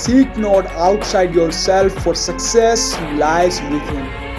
Seek not outside yourself, for success lies within.